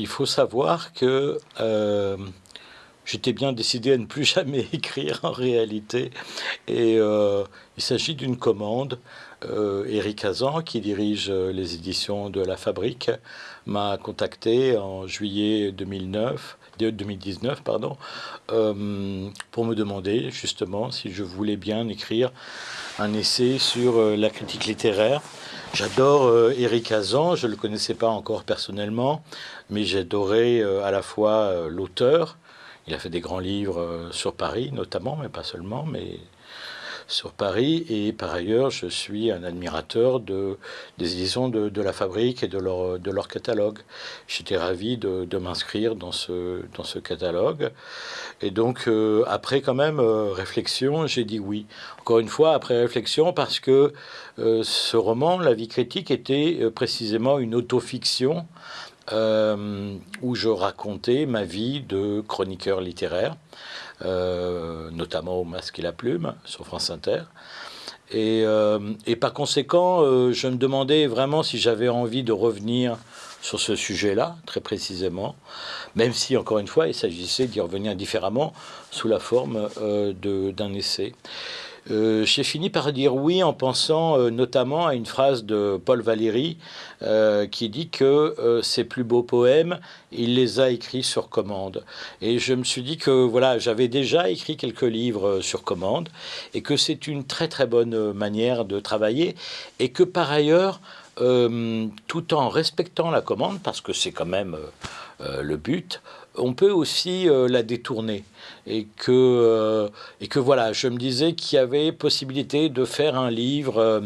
Il faut savoir que euh, j'étais bien décidé à ne plus jamais écrire en réalité. Et euh, il s'agit d'une commande. Euh, Eric Hazan, qui dirige les éditions de La Fabrique, m'a contacté en juillet 2009, 2019 pardon, pour me demander justement si je voulais bien écrire un essai sur la critique littéraire. J'adore Eric Hazan, je ne le connaissais pas encore personnellement, mais j'adorais à la fois l'auteur, il a fait des grands livres euh, sur Paris notamment, mais pas seulement, mais sur Paris. Et par ailleurs, je suis un admirateur de, des éditions de, La Fabrique et de leur, de leur catalogue. J'étais ravi de, m'inscrire dans ce, catalogue. Et donc, euh, après quand même euh, réflexion, j'ai dit oui. Encore une fois, après réflexion, parce que ce roman, La vie critique, était précisément une autofiction euh, où je racontais ma vie de chroniqueur littéraire, euh, notamment au Masque et la Plume sur France Inter. Et, euh, et par conséquent, je me demandais vraiment si j'avais envie de revenir sur ce sujet-là, très précisément, même si, encore une fois, il s'agissait d'y revenir différemment sous la forme d'un essai. Euh, j'ai fini par dire oui en pensant euh, notamment à une phrase de Paul Valéry euh, qui dit que ses plus beaux poèmes, il les a écrits sur commande. Et je me suis dit que voilà, j'avais déjà écrit quelques livres sur commande et que c'est une très très bonne manière de travailler et que par ailleurs, tout en respectant la commande, parce que c'est quand même le but, on peut aussi la détourner et que, euh, et que voilà, je me disais qu'il y avait possibilité de faire un livre euh,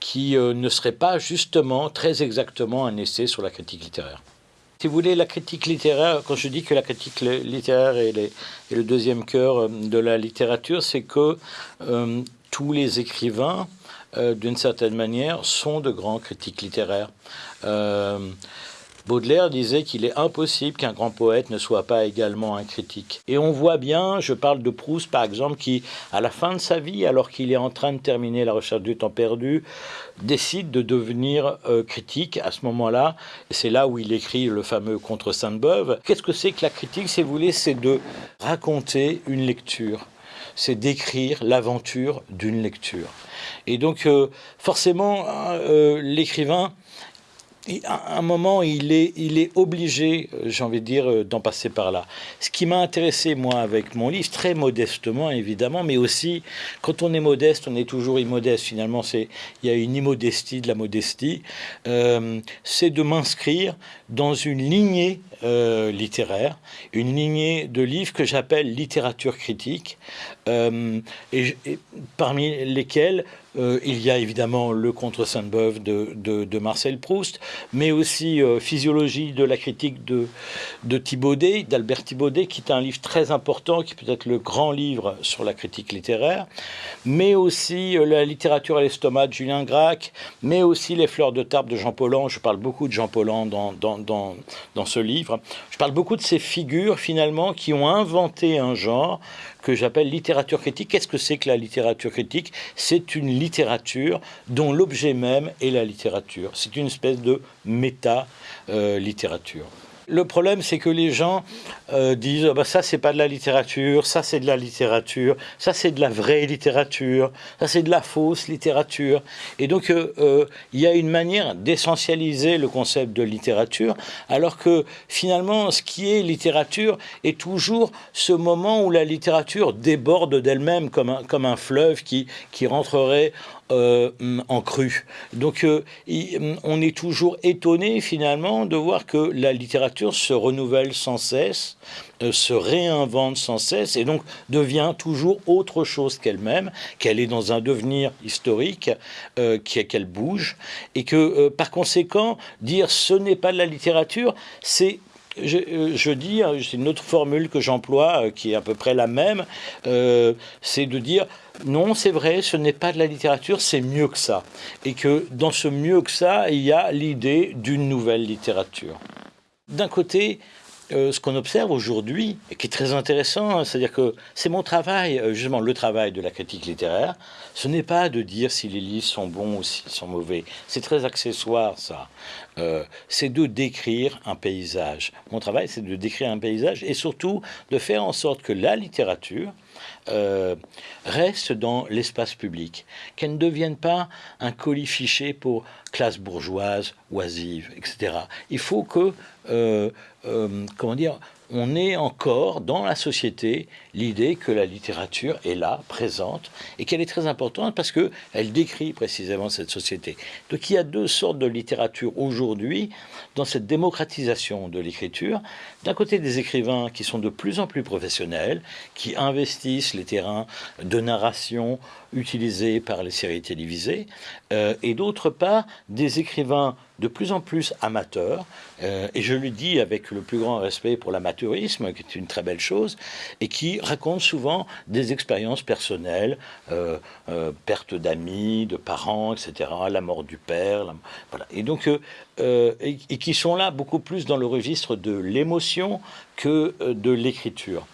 qui euh, ne serait pas justement très exactement un essai sur la critique littéraire. Si vous voulez, la critique littéraire, quand je dis que la critique littéraire est, est le deuxième cœur de la littérature, c'est que tous les écrivains, d'une certaine manière, sont de grands critiques littéraires. Baudelaire disait qu'il est impossible qu'un grand poète ne soit pas également un critique. Et on voit bien, je parle de Proust par exemple, qui, à la fin de sa vie, alors qu'il est en train de terminer la recherche du temps perdu, décide de devenir euh, critique à ce moment-là. C'est là où il écrit le fameux Contre Sainte-Beuve. Qu'est-ce que c'est que la critique, si vous voulez? C'est de raconter une lecture. C'est d'écrire l'aventure d'une lecture. Et donc, euh, forcément, euh, l'écrivain à un moment, il est, obligé, euh, j'ai envie de dire, euh, d'en passer par là. Ce qui m'a intéressé, moi, avec mon livre, très modestement, évidemment, mais aussi, quand on est modeste, on est toujours immodeste. Finalement, il y a une immodestie de la modestie. Euh, c'est de m'inscrire dans une lignée littéraire, une lignée de livres que j'appelle littérature critique, et, parmi lesquels euh, il y a évidemment le contre Sainte-Beuve de, Marcel Proust, mais aussi euh, Physiologie de la critique de, de Thibaudet, d'Albert Thibaudet, qui est un livre très important, qui peut être le grand livre sur la critique littéraire, mais aussi euh, La littérature et l'estomac de Julien Gracq, mais aussi Les fleurs de table de Jean Paulhan. Je parle beaucoup de Jean Paulhan dans, dans, dans, dans ce livre. Je parle beaucoup de ces figures, finalement, qui ont inventé un genre que j'appelle littérature critique. Qu'est-ce que c'est que la littérature critique? C'est une littérature dont l'objet même est la littérature. C'est une espèce de méta-littérature. Le problème, c'est que les gens euh, disent oh, bah, ça, c'est pas de la littérature, ça, c'est de la littérature, ça, c'est de la vraie littérature, ça, c'est de la fausse littérature. Et donc, euh, euh, il y a une manière d'essentialiser le concept de littérature, alors que finalement, ce qui est littérature est toujours ce moment où la littérature déborde d'elle-même comme un, comme un fleuve qui, qui rentrerait en cru. Donc on est toujours étonné finalement de voir que la littérature se renouvelle sans cesse, euh, se réinvente sans cesse et donc devient toujours autre chose qu'elle-même, qu'elle est dans un devenir historique, qu'elle bouge et que par conséquent dire ce n'est pas de la littérature, c'est je, dis, hein, c'est une autre formule que j'emploie, qui est à peu près la même, c'est de dire non, c'est vrai, ce n'est pas de la littérature, c'est mieux que ça. Et que dans ce mieux que ça, il y a l'idée d'une nouvelle littérature. D'un côté, euh, ce qu'on observe aujourd'hui, et qui est très intéressant, hein, c'est-à-dire que c'est mon travail, euh, justement le travail de la critique littéraire, ce n'est pas de dire si les livres sont bons ou s'ils sont mauvais. C'est très accessoire ça. Euh, c'est de décrire un paysage. Mon travail, c'est de décrire un paysage et surtout de faire en sorte que la littérature reste dans l'espace public, qu'elle ne devienne pas un colis fiché pour classe bourgeoise, oisive, etc. Il faut que euh, euh, comment dire, on est encore dans la société l'idée que la littérature est là, présente, et qu'elle est très importante parce qu'elle décrit précisément cette société. Donc il y a deux sortes de littérature aujourd'hui dans cette démocratisation de l'écriture. D'un côté des écrivains qui sont de plus en plus professionnels, qui investissent les terrains de narration utilisés par les séries télévisées, euh, et d'autre part des écrivains de plus en plus amateurs, euh, et je le dis avec le plus grand respect pour qui est une très belle chose, et qui racontent souvent des expériences personnelles, euh, euh, perte d'amis, de parents, etc., la mort du père, voilà. Et donc, et, qui sont là beaucoup plus dans le registre de l'émotion que de l'écriture.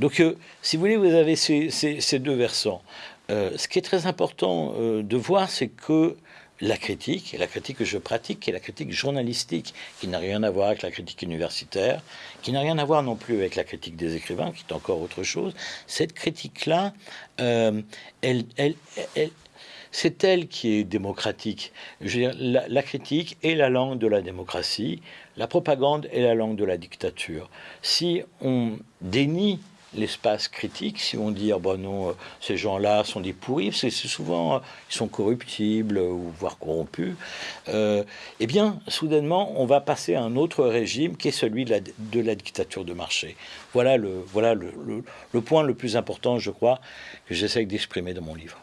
Donc, si vous voulez, vous avez ces deux versants. ce qui est très important de voir, c'est que la critique, la critique que je pratique, qui est la critique journalistique, qui n'a rien à voir avec la critique universitaire, qui n'a rien à voir non plus avec la critique des écrivains, qui est encore autre chose, cette critique-là, euh, elle, elle, c'est elle qui est démocratique. Je veux dire, la, la, critique est la langue de la démocratie, la propagande est la langue de la dictature. Si on dénie l'espace critique, si on dit, ah bon non, euh, ces gens-là sont des pourris, c'est souvent, euh, ils sont corruptibles ou voire corrompus, euh, eh bien, soudainement, on va passer à un autre régime qui est celui de la, dictature de marché. Voilà, le, voilà le point le plus important, je crois, que j'essaie d'exprimer dans mon livre.